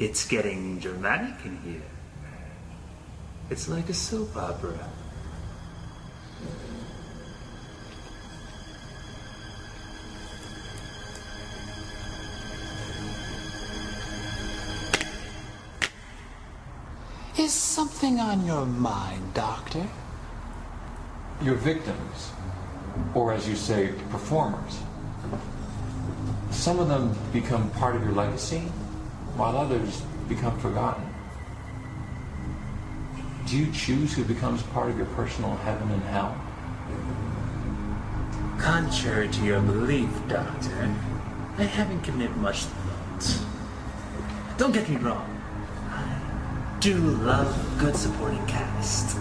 It's getting dramatic in here. It's like a soap opera. Is something on your mind, Doctor? Your victims, or as you say, performers. Some of them become part of your legacy, while others become forgotten. Do you choose who becomes part of your personal heaven and hell? Contrary to your belief, Doctor, I haven't given it much thought. Don't get me wrong. I do love a good supporting cast.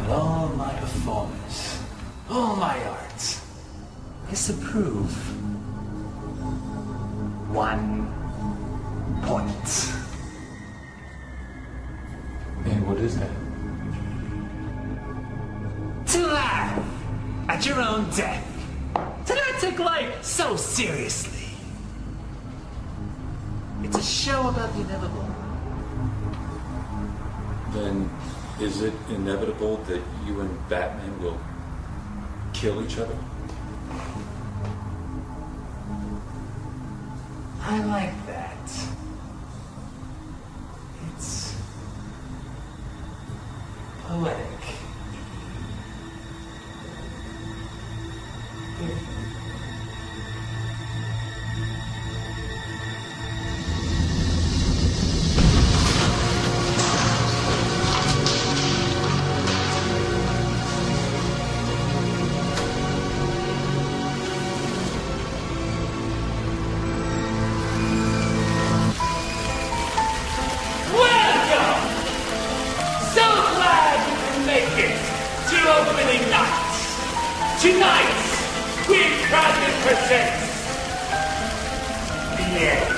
But all my performance, all my art, disapprove. One point. And what is that? To laugh at your own death. To not take life so seriously. It's a show about the inevitable. Then is it inevitable that you and Batman will kill each other? I like that. It's poetic. The end.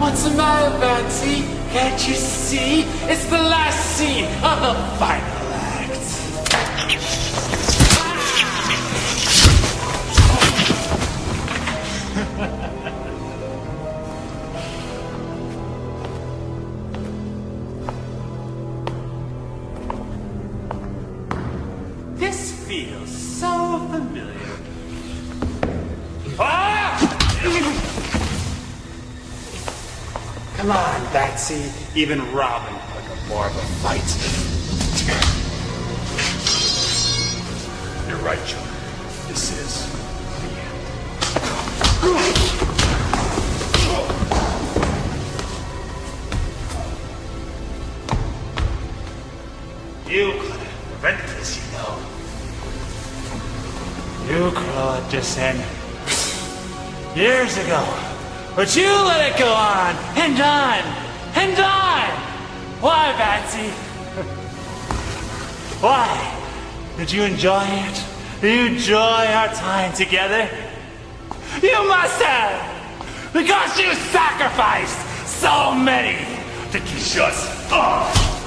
What's the matter, Batsy? Can't you see? It's the last scene of the final so familiar. Ah! Come on, Batsy. Even Robin put up more of a fight. You're right, Joker. This is the end. You this end years ago. But you let it go on and on and on. Why, Batsy? Why? Did you enjoy it? Did you enjoy our time together? You must have! Because you sacrificed so many to keep us!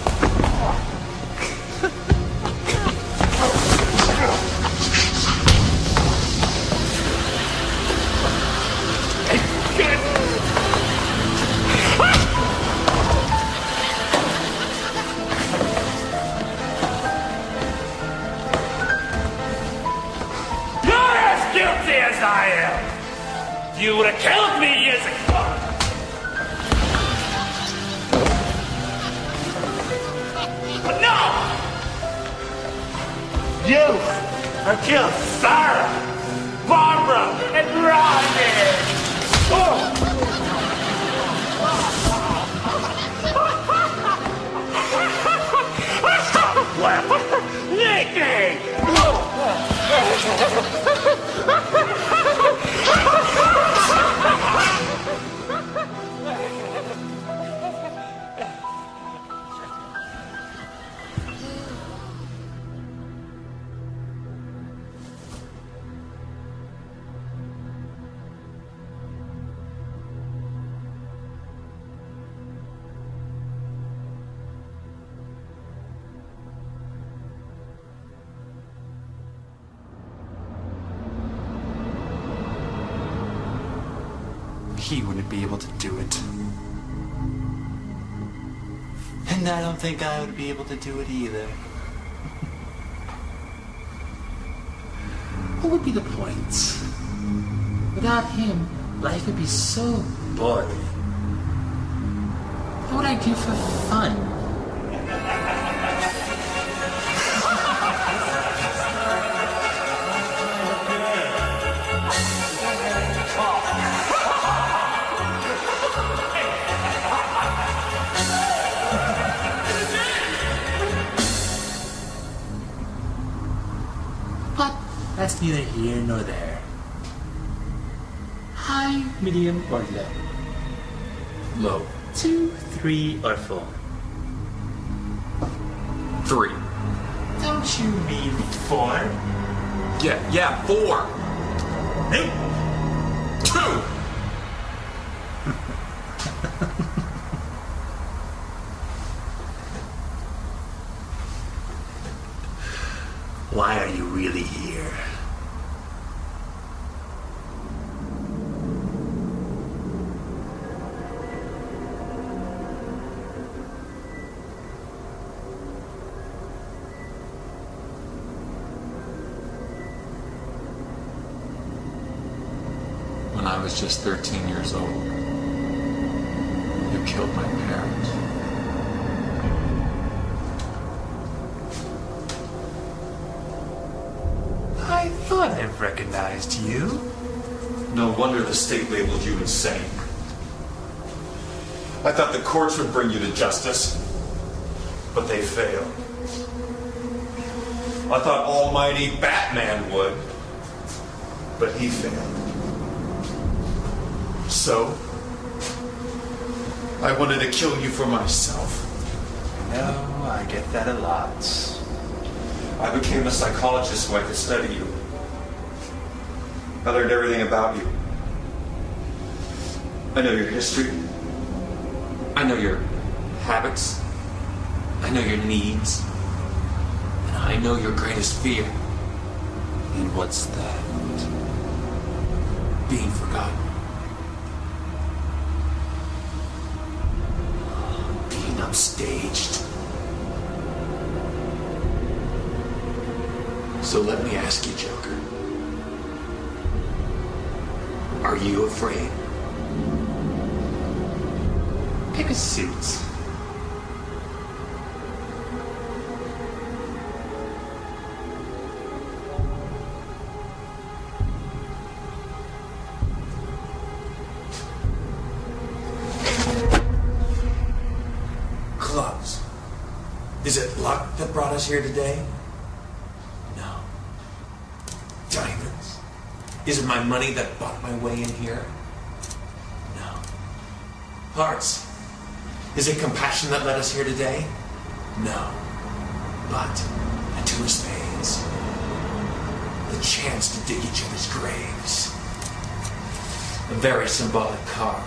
Me years ago! But no! You have killed Sarah, Barbara, and Rodney! Oh! Nikki! He wouldn't be able to do it. And I don't think I would be able to do it either. What would be the point? Without him, life would be so boring. What would I do for fun? That's neither here nor there. High, medium, or low. Low. Two, three, or four. Three. Don't you mean four? Yeah, yeah, four. Hey, Two. I was just 13 years old, you killed my parents. I thought I recognized you. No wonder the state labeled you insane. I thought the courts would bring you to justice, but they failed. I thought almighty Batman would, but he failed. So, I wanted to kill you for myself. No, I get that a lot. I became a psychologist so I could study you. I learned everything about you. I know your history. I know your habits. I know your needs. And I know your greatest fear. And what's that? Being forgotten. Upstaged. So let me ask you, Joker. Are you afraid? Pick a suit. Is it luck that brought us here today? No. Diamonds. Is it my money that bought my way in here? No. Hearts. Is it compassion that led us here today? No. But a two of spades. The chance to dig each other's graves. A very symbolic card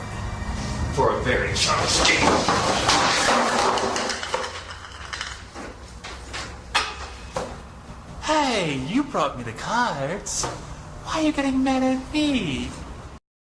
for a very charged game. Hey, you brought me the cards. Why are you getting mad at me?